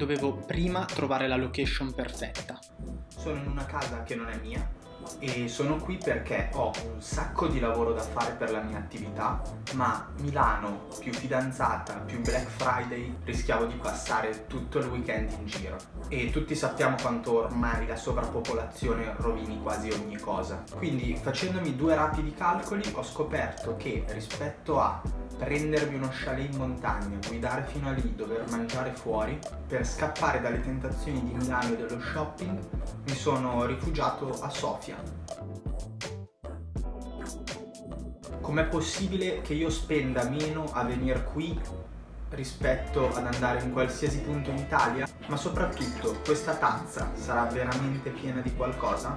Dovevo prima trovare la location perfetta. Sono in una casa che non è mia e sono qui perché ho un sacco di lavoro da fare per la mia attività, ma Milano più fidanzata più Black Friday rischiavo di passare tutto il weekend in giro. E tutti sappiamo quanto ormai la sovrappopolazione rovini quasi ogni cosa. Quindi facendomi due rapidi calcoli ho scoperto che rispetto a prendermi uno chalet in montagna, guidare fino a lì, dover mangiare fuori, per scappare dalle tentazioni di Milano e dello shopping mi sono rifugiato a Sofia. Com'è possibile che io spenda meno a venire qui rispetto ad andare in qualsiasi punto in Italia? Ma soprattutto, questa tazza sarà veramente piena di qualcosa?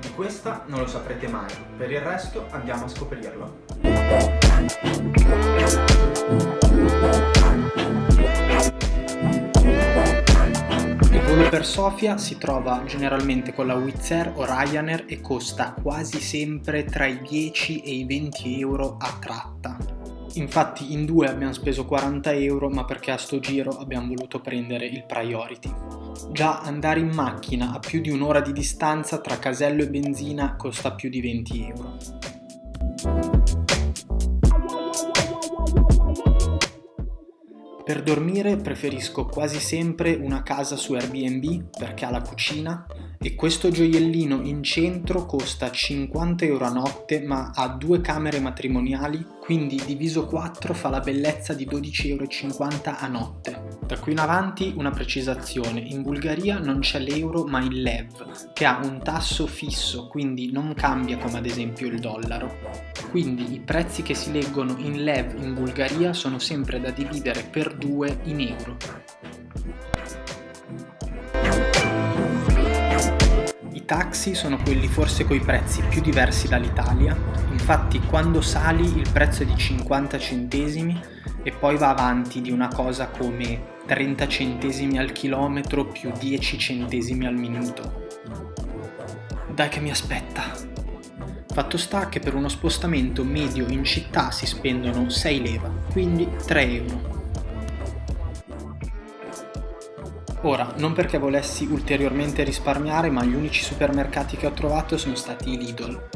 Di questa non lo saprete mai, per il resto andiamo a scoprirlo. Per Sofia si trova generalmente con la Wizz Air o Ryanair e costa quasi sempre tra i 10 e i 20 euro a tratta. Infatti in due abbiamo speso 40 euro ma perché a sto giro abbiamo voluto prendere il priority. Già andare in macchina a più di un'ora di distanza tra casello e benzina costa più di 20 euro. Per dormire preferisco quasi sempre una casa su Airbnb perché ha la cucina e questo gioiellino in centro costa 50 euro a notte ma ha due camere matrimoniali quindi diviso 4 fa la bellezza di 12,50 euro a notte. Da qui in avanti una precisazione, in Bulgaria non c'è l'euro ma il lev che ha un tasso fisso quindi non cambia come ad esempio il dollaro. Quindi i prezzi che si leggono in lev in Bulgaria sono sempre da dividere per 2 in euro. Taxi sono quelli forse coi prezzi più diversi dall'Italia, infatti quando sali il prezzo è di 50 centesimi e poi va avanti di una cosa come 30 centesimi al chilometro più 10 centesimi al minuto. Dai che mi aspetta! Fatto sta che per uno spostamento medio in città si spendono 6 leva, quindi 3 euro. Ora, non perché volessi ulteriormente risparmiare, ma gli unici supermercati che ho trovato sono stati i Lidl.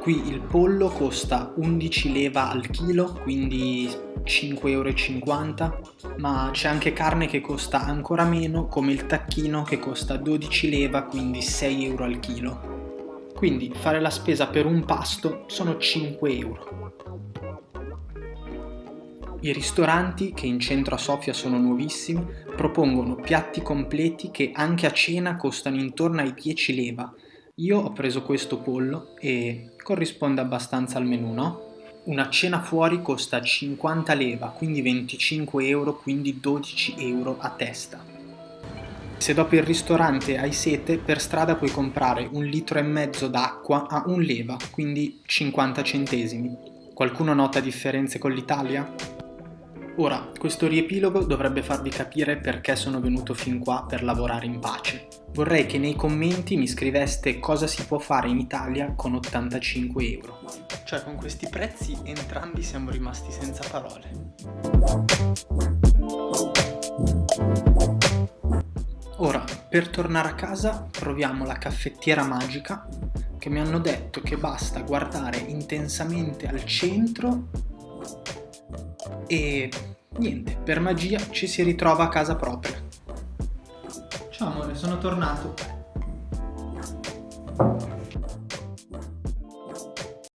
Qui il pollo costa 11 leva al chilo, quindi 5,50 euro, ma c'è anche carne che costa ancora meno, come il tacchino che costa 12 leva, quindi 6 euro al chilo. Quindi fare la spesa per un pasto sono 5 euro. I ristoranti, che in centro a Sofia sono nuovissimi, propongono piatti completi che anche a cena costano intorno ai 10 leva. Io ho preso questo pollo e corrisponde abbastanza al menù, no? Una cena fuori costa 50 leva, quindi 25 euro, quindi 12 euro a testa. Se dopo il ristorante hai sete, per strada puoi comprare un litro e mezzo d'acqua a un leva, quindi 50 centesimi. Qualcuno nota differenze con l'Italia? Ora, questo riepilogo dovrebbe farvi capire perché sono venuto fin qua per lavorare in pace. Vorrei che nei commenti mi scriveste cosa si può fare in Italia con 85 euro. Cioè, con questi prezzi entrambi siamo rimasti senza parole. Ora, per tornare a casa proviamo la caffettiera magica che mi hanno detto che basta guardare intensamente al centro e niente, per magia ci si ritrova a casa propria. Ciao amore, sono tornato.